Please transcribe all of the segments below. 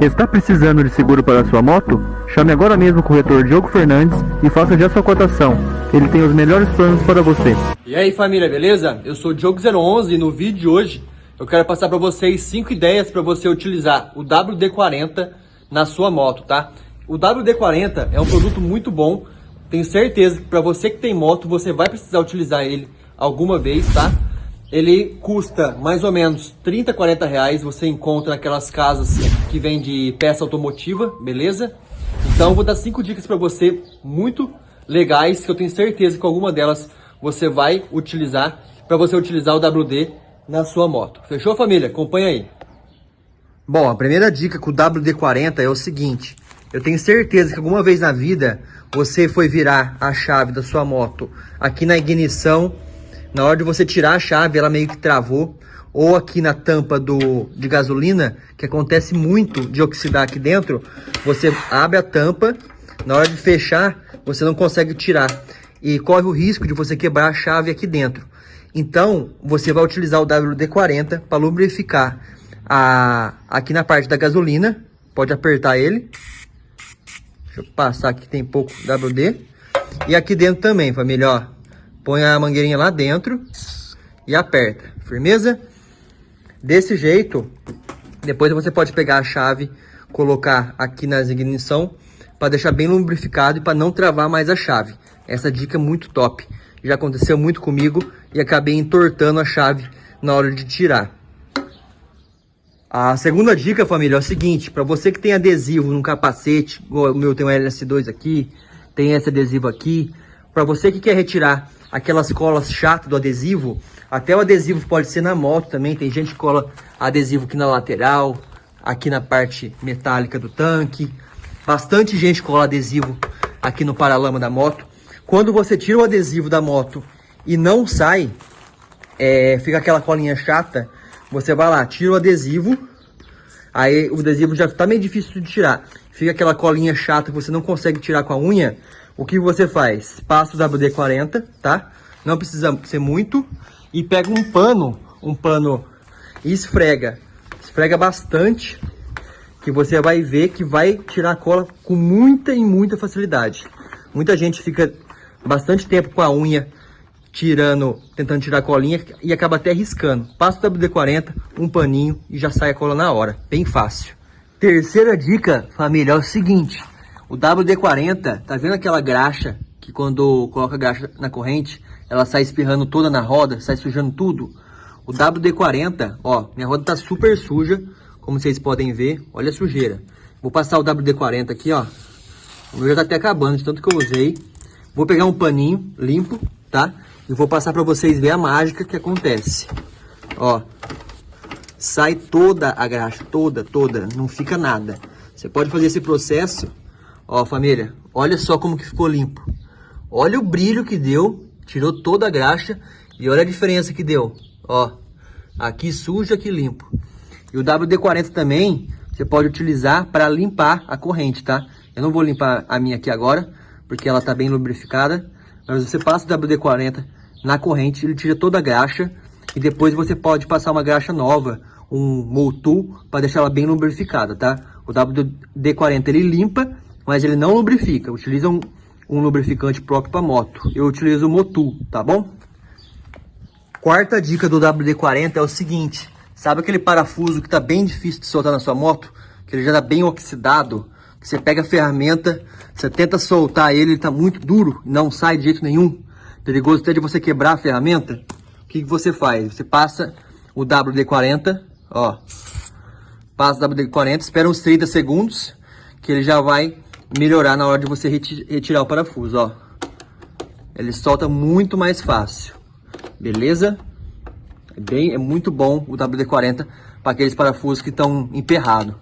Está precisando de seguro para sua moto? Chame agora mesmo o corretor Diogo Fernandes e faça já sua cotação. Ele tem os melhores planos para você. E aí família, beleza? Eu sou o Diogo011 e no vídeo de hoje eu quero passar para vocês 5 ideias para você utilizar o WD-40 na sua moto, tá? O WD-40 é um produto muito bom, tenho certeza que para você que tem moto, você vai precisar utilizar ele alguma vez, tá? Ele custa mais ou menos 30, 40 reais, você encontra naquelas casas que vende peça automotiva, beleza? Então vou dar cinco dicas para você muito legais, que eu tenho certeza que alguma delas você vai utilizar para você utilizar o WD na sua moto. Fechou, família? Acompanha aí. Bom, a primeira dica com o WD-40 é o seguinte. Eu tenho certeza que alguma vez na vida você foi virar a chave da sua moto aqui na ignição. Na hora de você tirar a chave, ela meio que travou. Ou aqui na tampa do, de gasolina, que acontece muito de oxidar aqui dentro. Você abre a tampa, na hora de fechar, você não consegue tirar. E corre o risco de você quebrar a chave aqui dentro. Então, você vai utilizar o WD-40 para lubrificar a, aqui na parte da gasolina. Pode apertar ele. Deixa eu passar aqui, tem pouco WD. E aqui dentro também, família, ó. Põe a mangueirinha lá dentro e aperta. Firmeza? Desse jeito, depois você pode pegar a chave, colocar aqui na ignição para deixar bem lubrificado e para não travar mais a chave. Essa dica é muito top. Já aconteceu muito comigo e acabei entortando a chave na hora de tirar. A segunda dica, família, é o seguinte, para você que tem adesivo no capacete, o meu tem um LS2 aqui, tem esse adesivo aqui, para você que quer retirar aquelas colas chatas do adesivo, até o adesivo pode ser na moto também, tem gente que cola adesivo aqui na lateral, aqui na parte metálica do tanque, bastante gente cola adesivo aqui no paralama da moto. Quando você tira o adesivo da moto e não sai, é, fica aquela colinha chata, você vai lá, tira o adesivo, aí o adesivo já tá meio difícil de tirar. Fica aquela colinha chata que você não consegue tirar com a unha. O que você faz? Passa o WD-40, tá? Não precisa ser muito. E pega um pano, um pano e esfrega. Esfrega bastante, que você vai ver que vai tirar a cola com muita e muita facilidade. Muita gente fica bastante tempo com a unha tirando, tentando tirar a colinha e acaba até riscando. Passa o WD-40, um paninho e já sai a cola na hora. Bem fácil. Terceira dica, família, é o seguinte. O WD-40, tá vendo aquela graxa que quando coloca a graxa na corrente, ela sai espirrando toda na roda, sai sujando tudo? O WD-40, ó, minha roda tá super suja, como vocês podem ver, olha a sujeira. Vou passar o WD-40 aqui, ó. O meu já tá até acabando, de tanto que eu usei. Vou pegar um paninho limpo, tá? E vou passar para vocês ver a mágica que acontece. Ó, sai toda a graxa, toda, toda, não fica nada. Você pode fazer esse processo, ó família, olha só como que ficou limpo. Olha o brilho que deu, tirou toda a graxa e olha a diferença que deu. Ó, aqui sujo, aqui limpo. E o WD-40 também, você pode utilizar para limpar a corrente, tá? Eu não vou limpar a minha aqui agora, porque ela tá bem lubrificada. Mas você passa o WD-40 na corrente, ele tira toda a graxa. E depois você pode passar uma graxa nova, um Motul, para deixar ela bem lubrificada, tá? O WD-40 ele limpa, mas ele não lubrifica. Utiliza um, um lubrificante próprio para moto. Eu utilizo o Motul, tá bom? Quarta dica do WD-40 é o seguinte. Sabe aquele parafuso que tá bem difícil de soltar na sua moto? Que ele já tá bem oxidado? Você pega a ferramenta, você tenta soltar ele, ele tá muito duro, não sai de jeito nenhum. Perigoso até de você quebrar a ferramenta. O que, que você faz? Você passa o WD-40, ó. Passa o WD-40, espera uns 30 segundos, que ele já vai melhorar na hora de você retirar o parafuso, ó. Ele solta muito mais fácil, beleza? É, bem, é muito bom o WD-40 para aqueles parafusos que estão emperrados.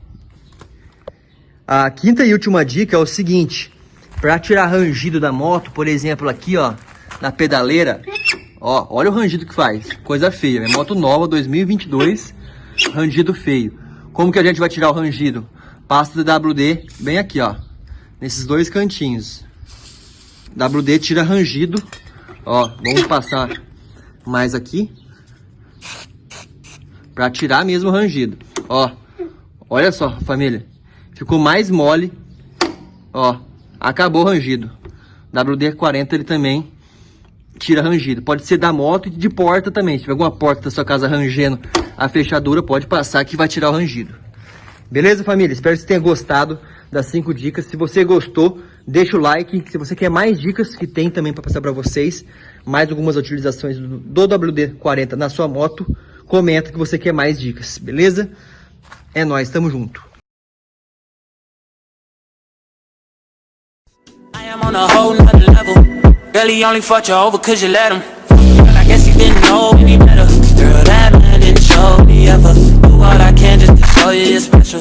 A quinta e última dica é o seguinte, para tirar rangido da moto, por exemplo, aqui ó, na pedaleira, ó, olha o rangido que faz, coisa feia, minha moto nova, 2022, rangido feio. Como que a gente vai tirar o rangido? Pasta do WD bem aqui ó, nesses dois cantinhos. WD tira rangido, ó, vamos passar mais aqui, para tirar mesmo o rangido, ó, olha só família. ficou mais mole. Ó, acabou o rangido. WD-40 ele também tira rangido. Pode ser da moto e de porta também. Se tiver alguma porta da sua casa rangendo a fechadura, pode passar que vai tirar o rangido. Beleza, família? Espero que você tenha gostado das 5 dicas. Se você gostou, deixa o like. Se você quer mais dicas que tem também para passar para vocês, mais algumas utilizações do, do WD-40 na sua moto, comenta que você quer mais dicas, beleza? É nóis, tamo junto. I Oh, you're special